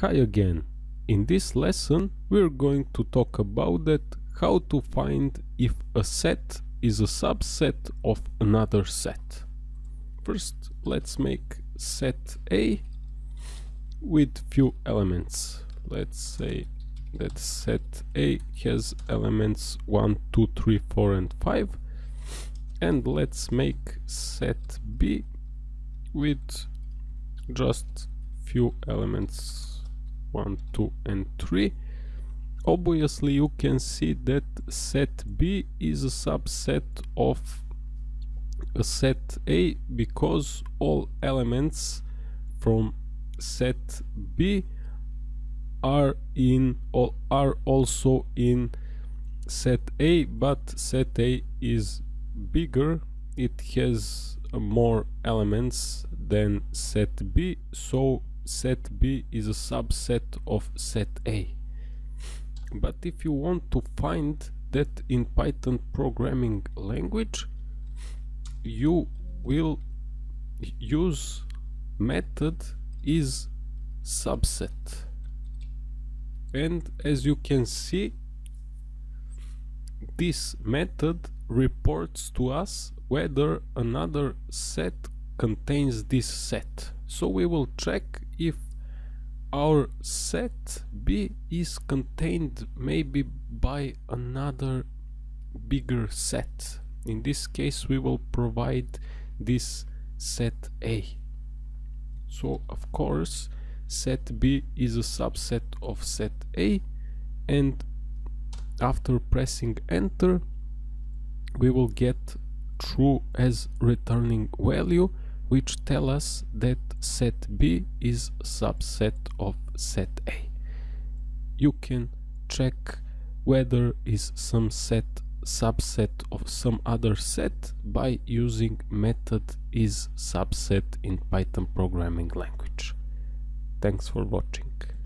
Hi again. In this lesson we're going to talk about that how to find if a set is a subset of another set. First let's make set A with few elements. Let's say that set A has elements 1, 2, 3, 4 and 5 and let's make set B with just few elements 1, 2 and 3 obviously you can see that set B is a subset of a set A because all elements from set B are in are also in set A but set A is bigger. It has more elements than set B so set B is a subset of set A. But if you want to find that in Python programming language, you will use method is subset. And as you can see, this method reports to us whether another set contains this set. So we will check if our set B is contained maybe by another bigger set. In this case we will provide this set A. So of course set B is a subset of set A and after pressing enter we will get true as returning value which tell us that set B is subset of set A. You can check whether is some set subset of some other set by using method issubset in Python programming language. Thanks for watching.